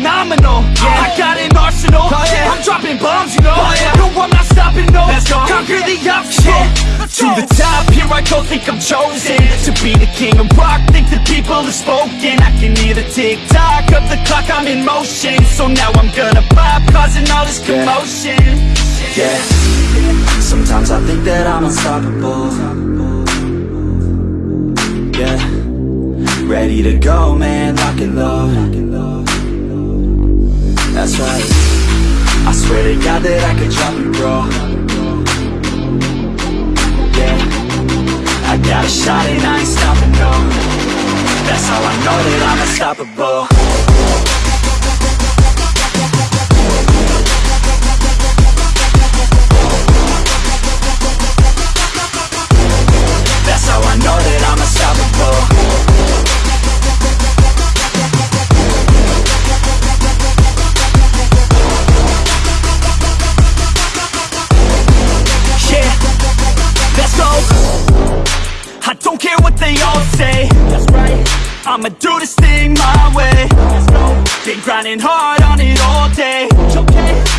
phenomenal. I got an arsenal, oh, I'm dropping bombs, you know. Oh, no, I'm not stopping, no, conquer the obstacle. To the top, here I go, think I'm chosen To be the king of rock, think the people have spoken. I can hear the tick-tock of the clock, I'm in motion. So now I'm gonna pop, causing all this commotion. Yeah, sometimes I think that I'm unstoppable. Yeah. Ready to go, man, lock and load I swear to God that I could drop you, bro. Yeah. I got a shot and I ain't stopping, no. That's how I know that I'm unstoppable I'ma do this thing my way. Been grinding hard on it all day.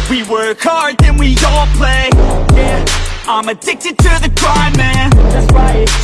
We work hard, then we all play. Yeah I'm addicted to the grind, man.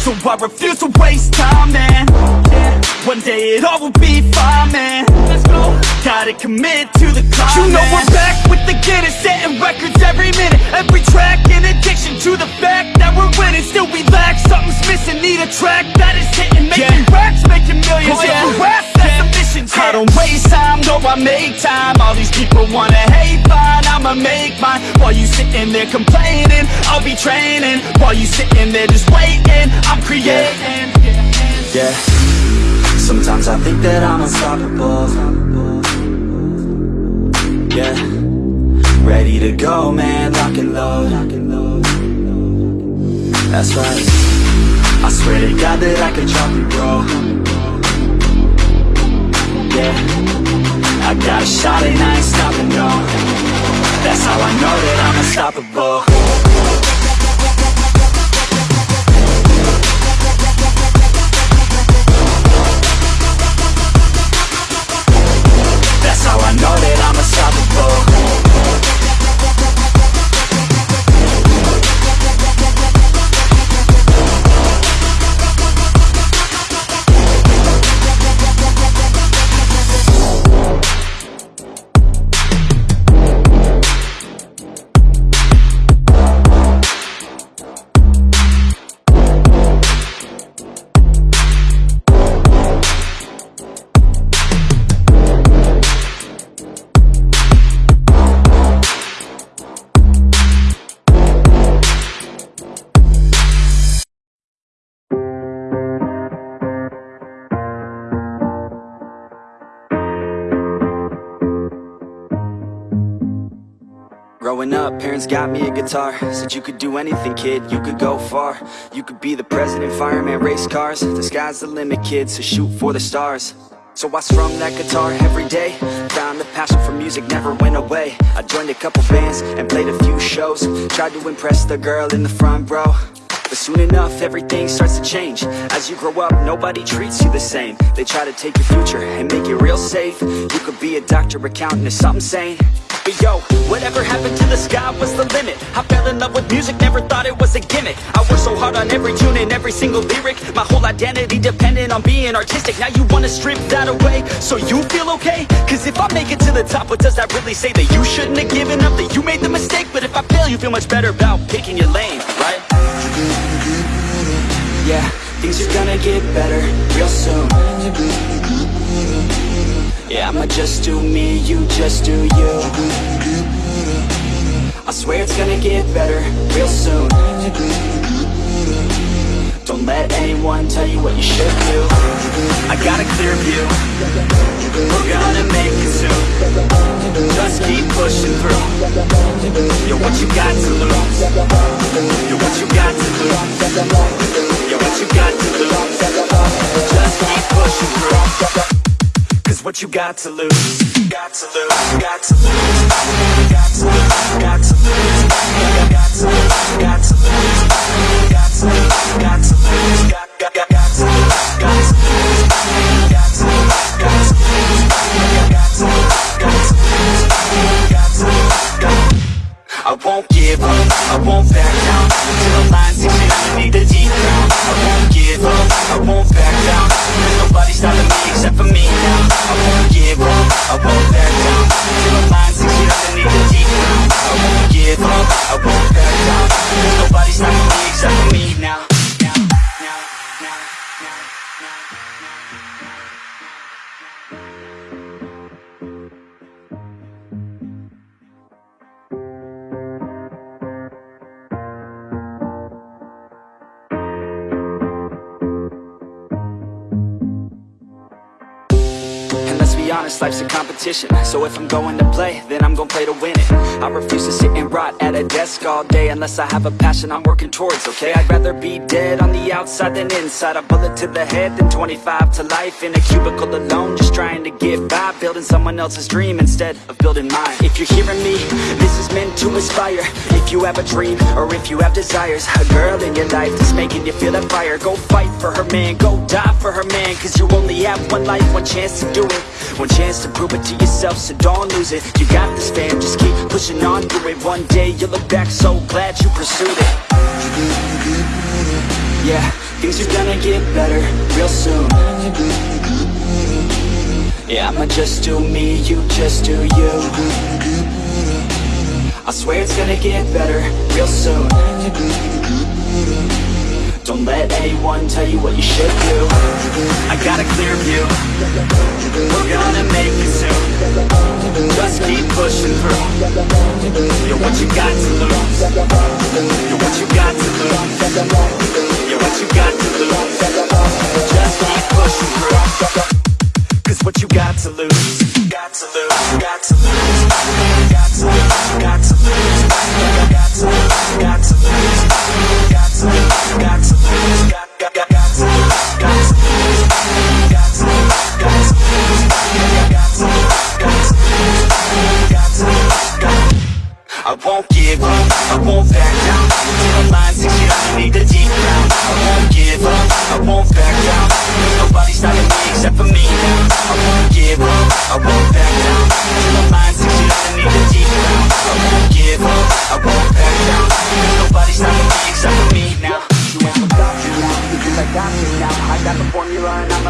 So I refuse to waste time, man One day it all will be fine, man. Let's go. Gotta commit to the climb, You know we're back with the Guinness Setting records every minute. Every track in addiction to the fact that we're winning. Still we lack, something's missing. Need a track that is hitting Making racks, making millions. Oh, yeah. If we rap, that's the mission I don't waste time, no I make time. All these people wanna hate, fine I'ma make mine. While you sitting there complaining I'll be training. While you sitting there just waiting I'm creating. Yeah Sometimes I think that I'm unstoppable. Yeah. Ready to go, man, lock and load. That's right. I swear to God that I could drop you, bro. Yeah. I got a shot and I ain't stopping, no. That's how I know that I'm unstoppable Growing up, parents got me a guitar. Said you could do anything, kid, you could go far. You could be the president, fireman, race cars. The sky's the limit, kid, so shoot for the stars. So I strummed that guitar every day. Found the passion for music never went away. I joined a couple bands and played a few shows. Tried to impress the girl in the front row. But soon enough, everything starts to change. As you grow up, nobody treats you the same. They try to take your future and make it real safe. You could be a doctor, accountant, or something sane. But yo, whatever happened to the sky was the limit. I fell in love with music, never thought it was a gimmick. I worked so hard on every tune and every single lyric. My whole identity depended on being artistic. Now you wanna strip that away, so you feel okay? Cause if I make it to the top, what does that really say? That you shouldn't have given up, that you made the mistake? But if I fail, you feel much better about picking your lane, right? Yeah, things are gonna get better real soon. Yeah, I'ma just do me, you just do you I swear it's gonna get better real soon. Don't let anyone tell you what you should do. I got a clear view. We're gonna make it soon. Just keep pushing through. You're what you got to lose? You're what you got to lose? You're what you got to lose? Just keep pushing through. Cause what you got to lose Got to lose, got to lose Got to lose, got to lose honest, life's a competition. So if I'm going to play, then I'm gonna play to win it. I refuse to sit and rot at a desk all day Unless I have a passion I'm working towards, okay? I'd rather be dead on the outside than inside. A bullet to the head than 25 to life. In a cubicle alone, just trying to get by. Building someone else's dream instead of building mine. If you're hearing me, this is meant to inspire. If you have a dream, or if you have desires A girl in your life that's making you feel that fire. Go fight for her man, go die for her man Cause you only have one life, one chance to do it chance to prove it to yourself, so don't lose it. You got this fam, just keep pushing on through it. One day you'll look back so glad you pursued it. Yeah, things are gonna get better real soon. Yeah, I'ma just do me, you just do you. I swear it's gonna get better real soon Don't let anyone tell you what you should do. I got a clear view. We're gonna make it soon. Just keep pushing through. You're what you got to lose? You're what you got to lose? You're what you got to lose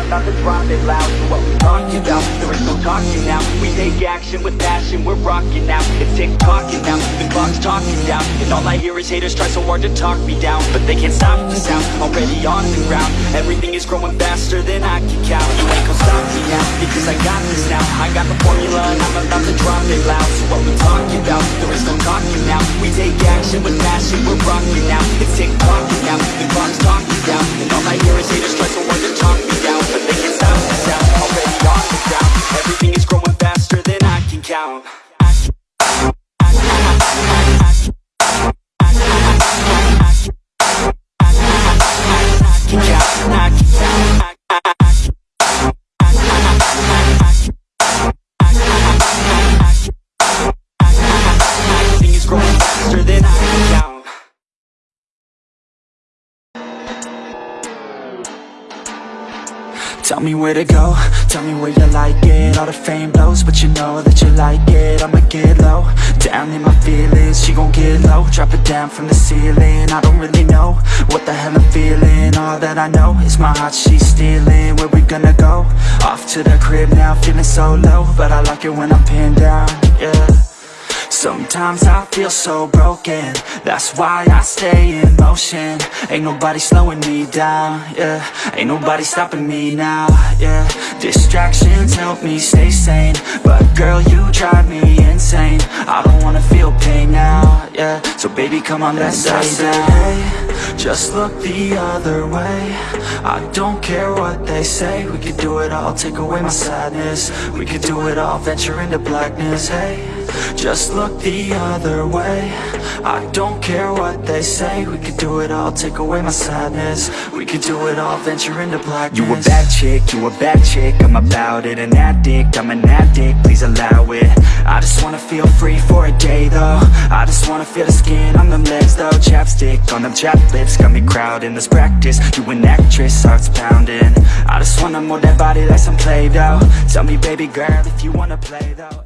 about to drop it loud what we talking about, there is no talking now. We take action with passion, we're rocking now. It's tick-tocking now, the clock's talking down And all I hear is haters try so hard to talk me down. But they can't stop the sound, already on the ground. Everything is growing faster than I can count. You ain't gonna stop me now, because I got this now. I got the formula and I'm about to drop it loud. So what we talking about, there is no talking now. We take action with passion, we're rocking now. It's tick-tocking now, the clock's talking down. And all I hear is haters try so hard to talk me down Already on Everything is growing faster than I can count Tell me where to go, tell me where you like it. All the fame blows, but you know that you like it. I'ma get low, down in my feelings She gon' get low, drop it down from the ceiling. I don't really know what the hell I'm feeling. All that I know is my heart she's stealing. Where we gonna go? Off to the crib now, feeling so low. But I like it when I'm pinned down, yeah Sometimes I feel so broken. That's why I stay in motion. Ain't nobody slowing me down, yeah. Ain't nobody stopping me now, yeah. Distractions help me stay sane. But girl, you drive me insane. I don't wanna feel pain now, yeah. So baby, come on, let's stay down Just look the other way. I don't care what they say. We could do it all, take away my sadness. We could do it all, venture into blackness, hey just look the other way. I don't care what they say. We could do it all, take away my sadness. We could do it all, venture into blackness. You a bad chick, you a bad chick. I'm about it, an addict, I'm an addict. Please allow it. I just wanna feel free for a day though. I just wanna feel the skin on them legs though. Chapstick on them chapped lips Got me crowding, let's practice. You an actress, heart's pounding. I just wanna mold that body like some Play-Doh. Tell me baby girl if you wanna play though